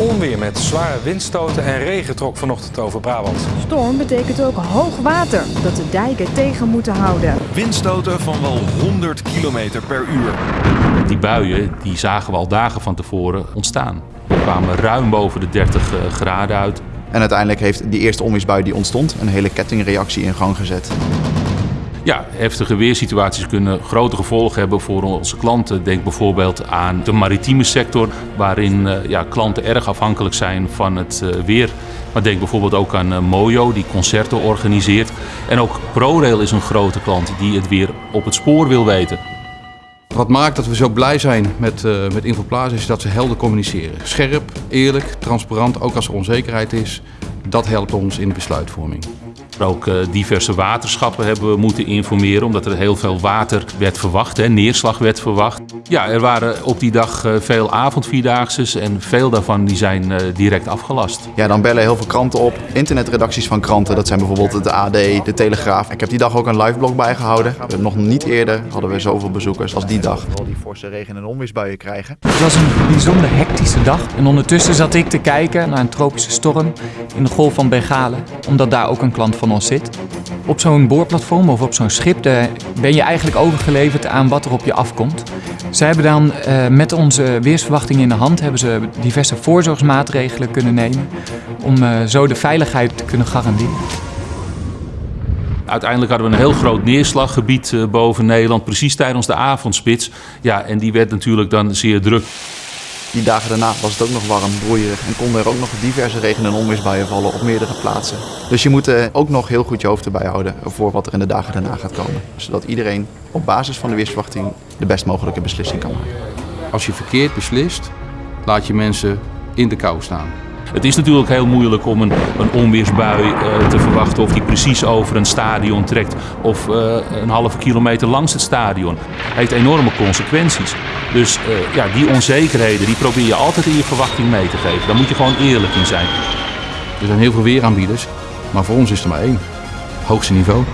Onweer met zware windstoten en regen trok vanochtend over Brabant. Storm betekent ook hoog water dat de dijken tegen moeten houden. Windstoten van wel 100 km per uur. Die buien die zagen we al dagen van tevoren ontstaan. We kwamen ruim boven de 30 graden uit. En uiteindelijk heeft die eerste onweersbui die ontstond een hele kettingreactie in gang gezet. Ja, heftige weersituaties kunnen grote gevolgen hebben voor onze klanten. Denk bijvoorbeeld aan de maritieme sector, waarin ja, klanten erg afhankelijk zijn van het weer. Maar denk bijvoorbeeld ook aan Mojo, die concerten organiseert. En ook ProRail is een grote klant die het weer op het spoor wil weten. Wat maakt dat we zo blij zijn met, uh, met Infoplaza is dat ze helder communiceren. Scherp, eerlijk, transparant, ook als er onzekerheid is. Dat helpt ons in de besluitvorming. Ook uh, diverse waterschappen hebben we moeten informeren, omdat er heel veel water werd verwacht, hè, neerslag werd verwacht. Ja, er waren op die dag uh, veel avondvierdaagses en veel daarvan die zijn uh, direct afgelast. Ja, dan bellen heel veel kranten op, internetredacties van kranten, dat zijn bijvoorbeeld de AD, de Telegraaf. Ik heb die dag ook een liveblog bijgehouden. Nog niet eerder hadden we zoveel bezoekers als die dag. Al die forse regen- en onweersbuien krijgen. Het was een bijzonder hectische dag en ondertussen zat ik te kijken naar een tropische storm in de golf van Bengalen, omdat daar ook een klant van zit. Op zo'n boorplatform of op zo'n schip ben je eigenlijk overgeleverd aan wat er op je afkomt. Zij hebben dan uh, met onze weersverwachting in de hand hebben ze diverse voorzorgsmaatregelen kunnen nemen om uh, zo de veiligheid te kunnen garanderen. Uiteindelijk hadden we een heel groot neerslaggebied uh, boven Nederland, precies tijdens de avondspits. Ja, en die werd natuurlijk dan zeer druk. Die dagen daarna was het ook nog warm, broeierig en konden er ook nog diverse regen- en onweersbuien vallen op meerdere plaatsen. Dus je moet uh, ook nog heel goed je hoofd erbij houden voor wat er in de dagen daarna gaat komen. Zodat iedereen op basis van de weersverwachting de best mogelijke beslissing kan maken. Als je verkeerd beslist, laat je mensen in de kou staan. Het is natuurlijk heel moeilijk om een, een onweersbui uh, te verwachten of die precies over een stadion trekt of uh, een halve kilometer langs het stadion. Heeft enorme consequenties. Dus uh, ja, die onzekerheden die probeer je altijd in je verwachting mee te geven. Daar moet je gewoon eerlijk in zijn. Er zijn heel veel weeraanbieders, maar voor ons is er maar één. Hoogste niveau.